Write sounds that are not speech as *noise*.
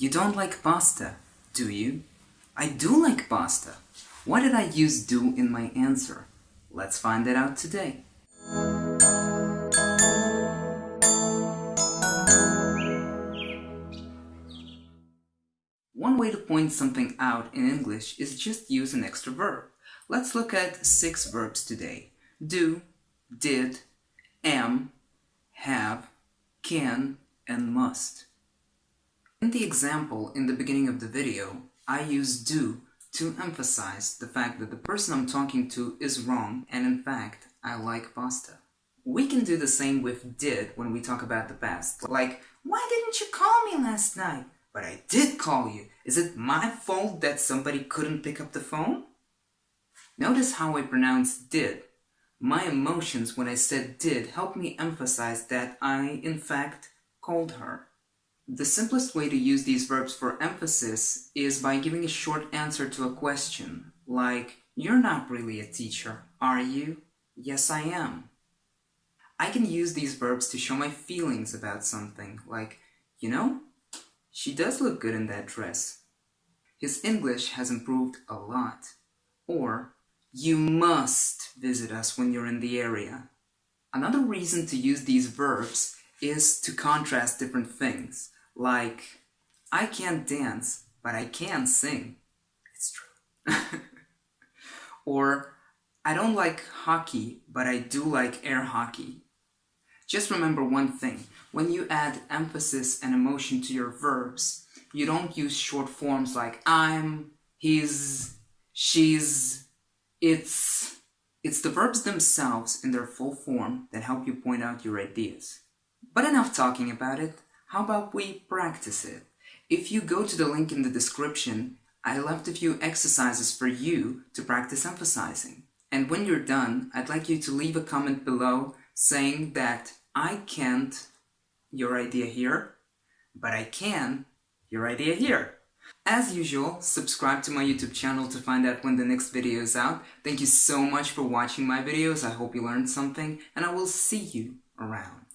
You don't like pasta, do you? I do like pasta. Why did I use do in my answer? Let's find it out today. One way to point something out in English is just use an extra verb. Let's look at six verbs today. Do, did, am, have, can, and must. In the example in the beginning of the video, I use do to emphasize the fact that the person I'm talking to is wrong and in fact, I like pasta. We can do the same with did when we talk about the past. Like, why didn't you call me last night? But I did call you. Is it my fault that somebody couldn't pick up the phone? Notice how I pronounced did. My emotions when I said did helped me emphasize that I, in fact, called her. The simplest way to use these verbs for emphasis is by giving a short answer to a question, like, You're not really a teacher, are you? Yes, I am. I can use these verbs to show my feelings about something, like, You know, she does look good in that dress. His English has improved a lot. Or, you must visit us when you're in the area. Another reason to use these verbs is to contrast different things. Like, I can't dance, but I can sing. It's true. *laughs* or, I don't like hockey, but I do like air hockey. Just remember one thing. When you add emphasis and emotion to your verbs, you don't use short forms like I'm, he's, she's, it's. It's the verbs themselves in their full form that help you point out your ideas. But enough talking about it. How about we practice it? If you go to the link in the description, I left a few exercises for you to practice emphasizing. And when you're done, I'd like you to leave a comment below saying that I can't, your idea here, but I can, your idea here. As usual, subscribe to my YouTube channel to find out when the next video is out. Thank you so much for watching my videos, I hope you learned something, and I will see you around.